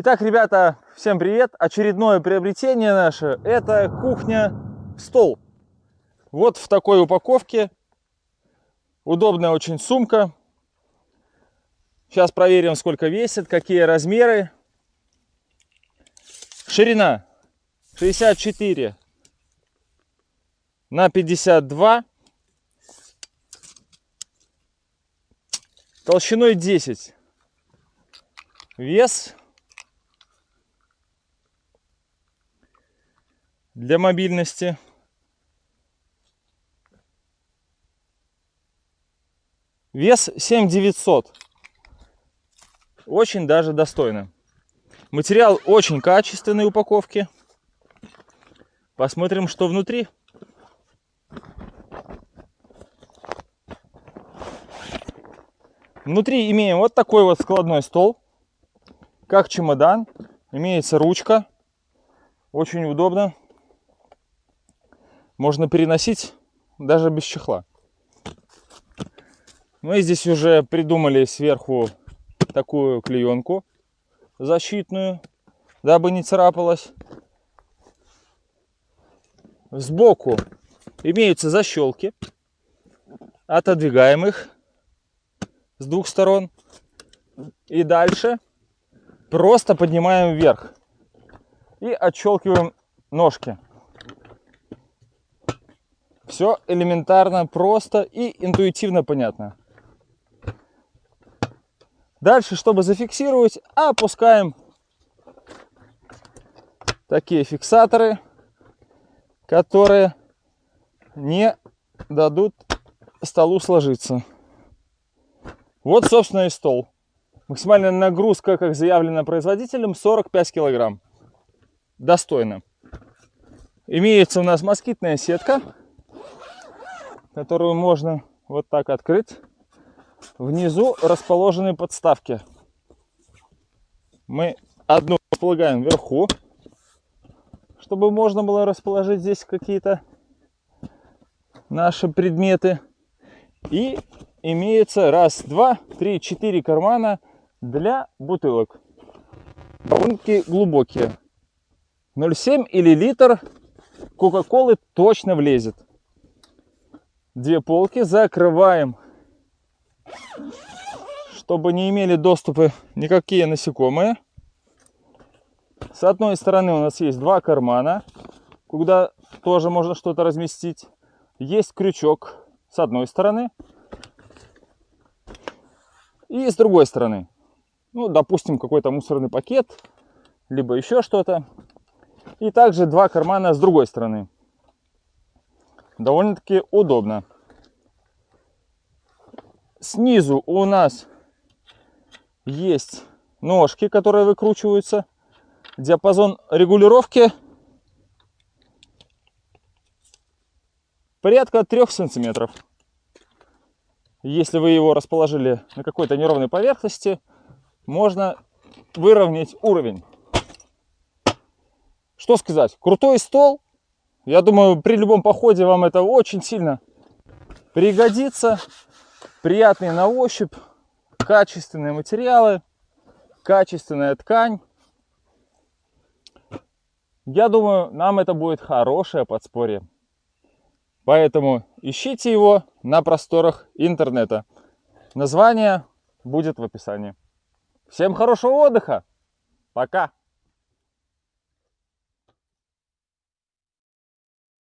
Итак, ребята, всем привет! Очередное приобретение наше – это кухня-стол. Вот в такой упаковке. Удобная очень сумка. Сейчас проверим, сколько весит, какие размеры. Ширина 64 на 52. Толщиной 10. Вес для мобильности. Вес 7900. Очень даже достойно. Материал очень качественной упаковки. Посмотрим, что внутри. Внутри имеем вот такой вот складной стол. Как чемодан. Имеется ручка. Очень удобно можно переносить даже без чехла. Мы здесь уже придумали сверху такую клеенку защитную, дабы не царапалась. Сбоку имеются защелки. Отодвигаем их с двух сторон. И дальше просто поднимаем вверх. И отщелкиваем ножки. Все элементарно, просто и интуитивно понятно. Дальше, чтобы зафиксировать, опускаем такие фиксаторы, которые не дадут столу сложиться. Вот, собственно, и стол. Максимальная нагрузка, как заявлено производителем, 45 килограмм. Достойно. Имеется у нас москитная сетка которую можно вот так открыть. Внизу расположены подставки. Мы одну располагаем вверху, чтобы можно было расположить здесь какие-то наши предметы. И имеется раз, два, три, четыре кармана для бутылок. Довольно-таки глубокие. 0,7 или литр Кока-Колы точно влезет две полки, закрываем, чтобы не имели доступа никакие насекомые. С одной стороны у нас есть два кармана, куда тоже можно что-то разместить. Есть крючок с одной стороны и с другой стороны. Ну, допустим, какой-то мусорный пакет, либо еще что-то. И также два кармана с другой стороны довольно-таки удобно. Снизу у нас есть ножки, которые выкручиваются. Диапазон регулировки порядка 3 сантиметров. Если вы его расположили на какой-то неровной поверхности, можно выровнять уровень. Что сказать? Крутой стол, я думаю, при любом походе вам это очень сильно пригодится. Приятные на ощупь, качественные материалы, качественная ткань. Я думаю, нам это будет хорошее подспорье. Поэтому ищите его на просторах интернета. Название будет в описании. Всем хорошего отдыха. Пока.